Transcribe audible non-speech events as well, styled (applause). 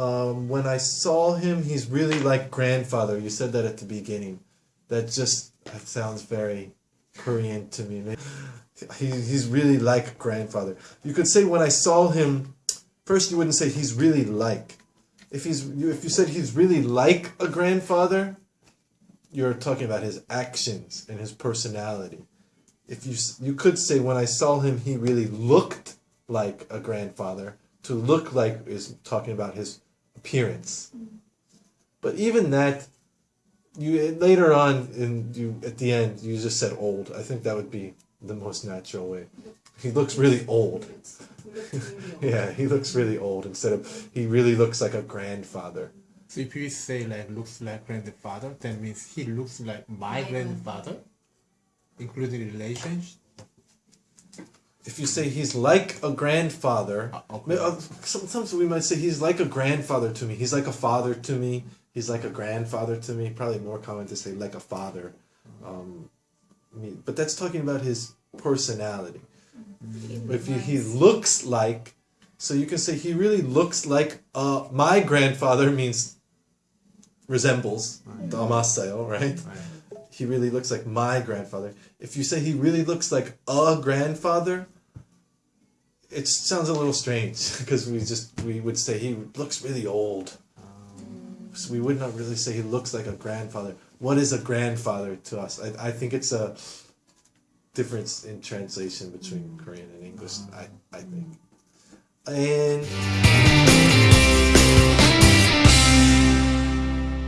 Um, when I saw him, he's really like grandfather. You said that at the beginning. That just that sounds very Korean to me. He, he's really like grandfather. You could say when I saw him, first you wouldn't say he's really like. If he's if you said he's really like a grandfather, you're talking about his actions and his personality. If you you could say when I saw him, he really looked like a grandfather. To look like is talking about his appearance. But even that, you later on in you at the end you just said old. I think that would be the most natural way. He looks really old. (laughs) yeah, he looks really old instead of he really looks like a grandfather. So if you say like looks like grandfather, that means he looks like my grandfather, including relations. If you say he's like a grandfather, Uh, okay. uh, sometimes we might say he's like a grandfather to me. He's like a father to me. He's like a grandfather to me. Probably more common to say like a father. Um, I mean, but that's talking about his personality. If you, he looks like, so you can say he really looks like uh, my grandfather means resembles the Amaseo, right? Right. He really looks like my grandfather. If you say he really looks like a grandfather, it sounds a little strange (laughs) because we just we would say he looks really old. So we would not really say he looks like a grandfather. What is a grandfather to us? I, I think it's a difference in translation between Korean and English. I, I think. And